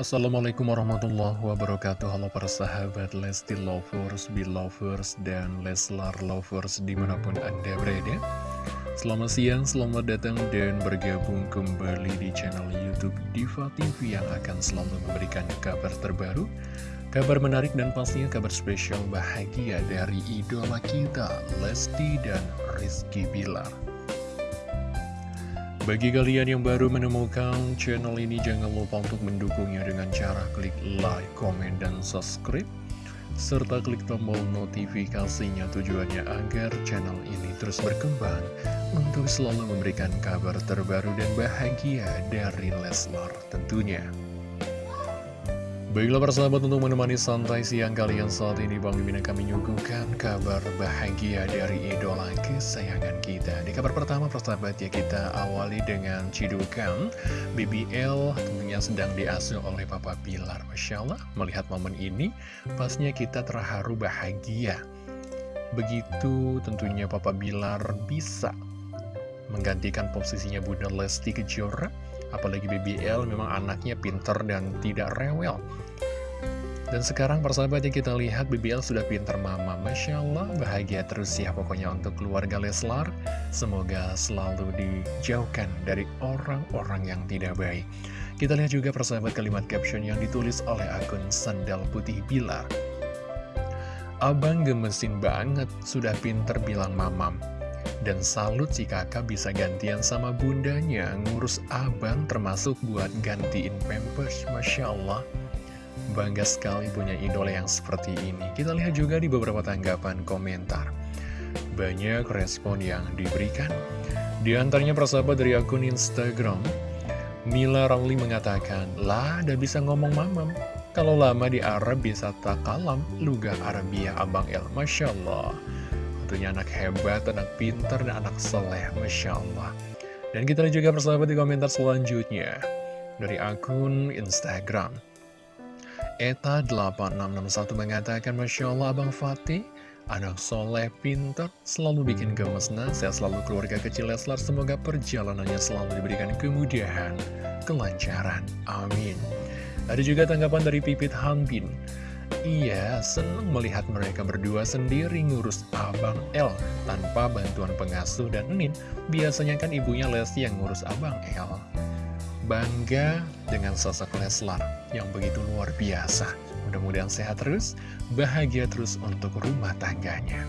Assalamualaikum warahmatullahi wabarakatuh. Halo para sahabat Lesti Lovers, Belovers, dan Leslar Lovers di mana pun anda berada. Selamat siang, selamat datang dan bergabung kembali di channel Youtube Diva TV Yang akan selalu memberikan kabar terbaru Kabar menarik dan pastinya kabar spesial bahagia dari idola kita Lesti dan Rizky Bilar bagi kalian yang baru menemukan channel ini, jangan lupa untuk mendukungnya dengan cara klik like, komen, dan subscribe. Serta klik tombol notifikasinya tujuannya agar channel ini terus berkembang untuk selalu memberikan kabar terbaru dan bahagia dari Leslar tentunya. Baiklah persahabat untuk menemani santai siang kalian saat ini Bang Mimin akan menyuguhkan kabar bahagia dari idola kesayangan kita. Di kabar pertama persahabat ya kita awali dengan cidukan. BBL tentunya sedang diasuh oleh Papa Pilar. Masya Allah melihat momen ini pastinya kita terharu bahagia. Begitu tentunya Papa Bilar bisa menggantikan posisinya Bunda Lesti Kejora Apalagi BBL memang anaknya pinter dan tidak rewel. Dan sekarang persahabat yang kita lihat BBL sudah pinter mama. Masya Allah bahagia terus ya pokoknya untuk keluarga Leslar. Semoga selalu dijauhkan dari orang-orang yang tidak baik. Kita lihat juga persahabat kalimat caption yang ditulis oleh akun Sandal Putih Bilar Abang gemesin banget, sudah pinter bilang mamam dan salut si kakak bisa gantian sama bundanya Ngurus abang termasuk buat gantiin pampers Masya Allah. Bangga sekali punya idola yang seperti ini. Kita lihat juga di beberapa tanggapan komentar. Banyak respon yang diberikan. Di antaranya persahabat dari akun Instagram Mila Ramli mengatakan Lah, udah bisa ngomong mamam. Kalau lama di Arab bisa tak kalam Lugah Arabia Abang El. Masya Allah tentunya anak hebat, anak pintar, dan anak soleh, Masya Allah. Dan kita lihat juga persahabat di komentar selanjutnya dari akun Instagram. Eta8661 mengatakan, Masya Allah Abang Fatih, anak soleh, pintar, selalu bikin gemes Saya selalu keluarga kecil Leslar, semoga perjalanannya selalu diberikan kemudahan, kelancaran. Amin. Ada juga tanggapan dari Pipit Hanbin. Iya, senang melihat mereka berdua sendiri ngurus Abang L tanpa bantuan pengasuh dan Nin. Biasanya kan ibunya Lesti yang ngurus Abang L. Bangga dengan sosok Leslar yang begitu luar biasa. Mudah-mudahan sehat terus, bahagia terus untuk rumah tangganya.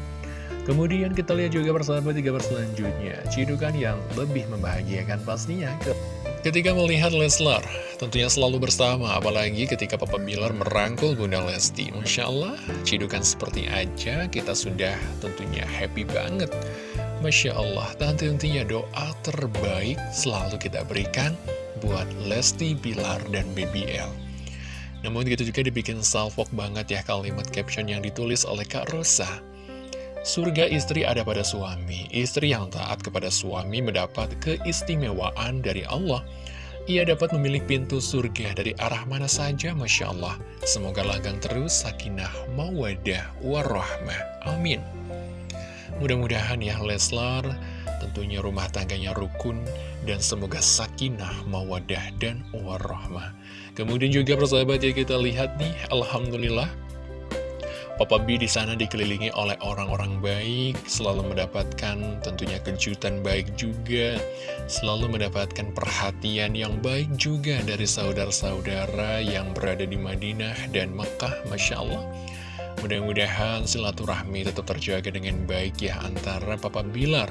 Kemudian kita lihat juga persahabat tiga selanjutnya, cidukan yang lebih membahagiakan pastinya ke Ketika melihat Leslar, tentunya selalu bersama, apalagi ketika Papa Bilar merangkul Bunda Lesti. Masya Allah, cidukan seperti aja, kita sudah tentunya happy banget. Masya Allah, tentu tentunya doa terbaik selalu kita berikan buat Lesti, Bilar, dan BBL. Namun gitu juga dibikin salvok banget ya kalimat caption yang ditulis oleh Kak Rosa. Surga istri ada pada suami. Istri yang taat kepada suami mendapat keistimewaan dari Allah. Ia dapat memilih pintu surga dari arah mana saja, Masya Allah. Semoga langgang terus, sakinah, mawadah, warahmah. Amin. Mudah-mudahan ya Leslar, tentunya rumah tangganya rukun, dan semoga sakinah, mawadah, dan warahmah. Kemudian juga persahabat ya kita lihat nih, Alhamdulillah, Papa B di sana dikelilingi oleh orang-orang baik, selalu mendapatkan tentunya kejutan baik juga, selalu mendapatkan perhatian yang baik juga dari saudara-saudara yang berada di Madinah dan Mekah, Masya Allah. Mudah-mudahan silaturahmi tetap terjaga dengan baik ya antara Papa Bilar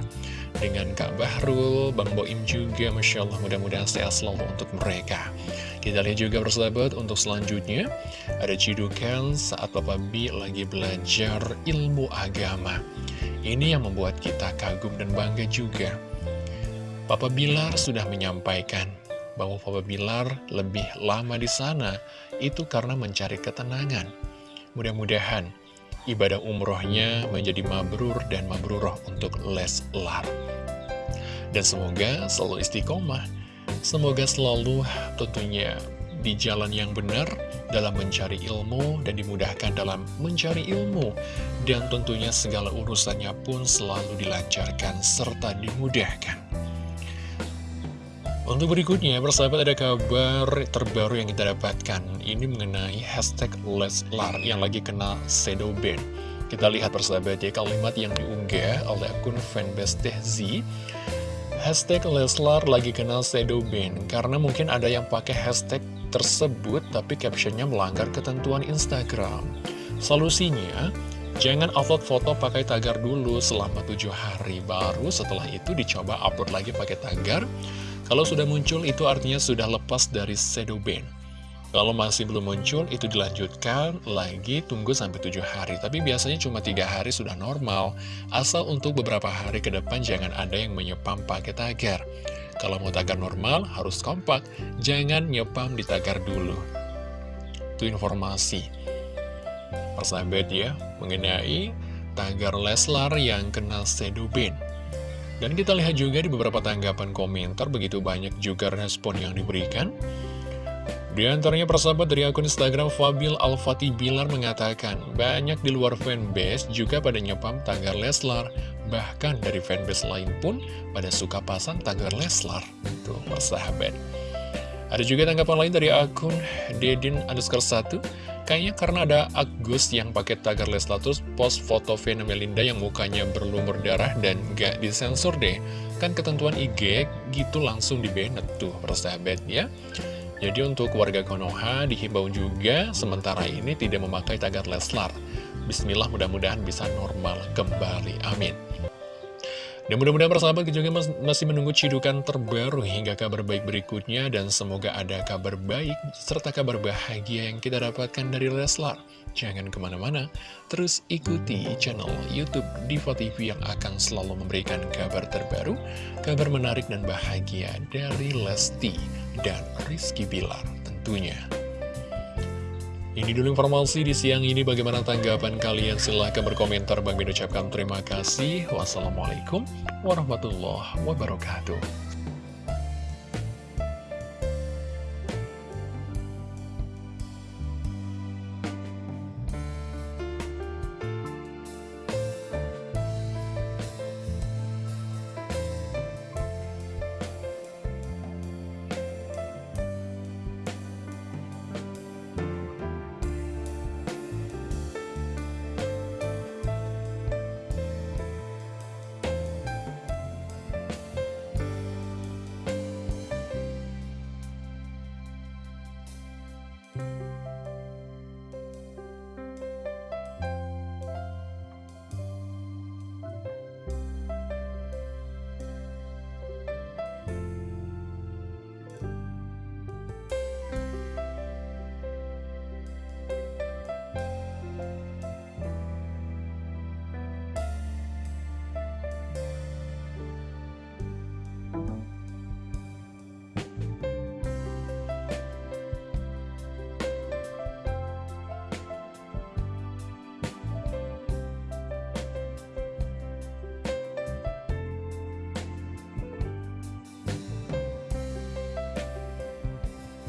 dengan Kak Bahrul, Bang Boim juga, Masya Allah mudah-mudahan sehat selalu untuk mereka. Kita lihat juga persahabat untuk selanjutnya Ada cidukan saat Papa B lagi belajar ilmu agama. Ini yang membuat kita kagum dan bangga juga. Papa Bilar sudah menyampaikan bahwa Papa Bilar lebih lama di sana Itu karena mencari ketenangan Mudah-mudahan ibadah umrohnya menjadi mabrur dan mabruroh untuk Leslar Dan semoga selalu istiqomah Semoga selalu tentunya di jalan yang benar dalam mencari ilmu dan dimudahkan dalam mencari ilmu. Dan tentunya segala urusannya pun selalu dilancarkan serta dimudahkan. Untuk berikutnya, persahabat ada kabar terbaru yang kita dapatkan. Ini mengenai hashtag Leslar yang lagi kena shadow ban. Kita lihat persahabat ya kalimat yang diunggah oleh akun fanbase Tehzi. Hashtag Leslar lagi kena shadow ban karena mungkin ada yang pakai hashtag tersebut tapi captionnya melanggar ketentuan Instagram. Solusinya, Jangan upload foto pakai tagar dulu selama tujuh hari Baru setelah itu dicoba upload lagi pakai tagar Kalau sudah muncul itu artinya sudah lepas dari shadow ban. Kalau masih belum muncul itu dilanjutkan lagi tunggu sampai tujuh hari. Tapi biasanya cuma tiga hari sudah normal. Asal untuk beberapa hari ke depan jangan ada yang menyepam pakai tagar. Kalau mau tagar normal harus kompak. Jangan nyepam di tagar dulu. Itu informasi. Persahabat ya mengenai tagar Leslar yang kena sedubin. Dan kita lihat juga di beberapa tanggapan komentar begitu banyak juga respon yang diberikan. Di antaranya persahabat dari akun Instagram Fabil Al-Fatih Bilar mengatakan banyak di luar fanbase juga pada nyepam tagar Leslar. Bahkan dari fanbase lain pun pada suka pasang tagar Leslar. Tuh persahabat. Ada juga tanggapan lain dari akun Dedin underscore 1 Kayaknya karena ada Agus yang pakai tagar Leslar terus post foto Vena Melinda yang mukanya berlumur darah dan gak disensor deh. Kan ketentuan IG gitu langsung di banned tuh persahabat ya. Jadi untuk warga Konoha dihimbau juga sementara ini tidak memakai tagar Leslar. Bismillah mudah-mudahan bisa normal kembali. Amin. Dan mudah-mudahan persahabat juga masih menunggu cidukan terbaru hingga kabar baik berikutnya dan semoga ada kabar baik serta kabar bahagia yang kita dapatkan dari Leslar. Jangan ke mana-mana, terus ikuti channel Youtube Diva TV yang akan selalu memberikan kabar terbaru, kabar menarik dan bahagia dari Lesti dan Rizky Bilar tentunya. Ini dulu informasi di siang ini. Bagaimana tanggapan kalian? Silahkan berkomentar. Bang ucapkan terima kasih. Wassalamualaikum warahmatullahi wabarakatuh.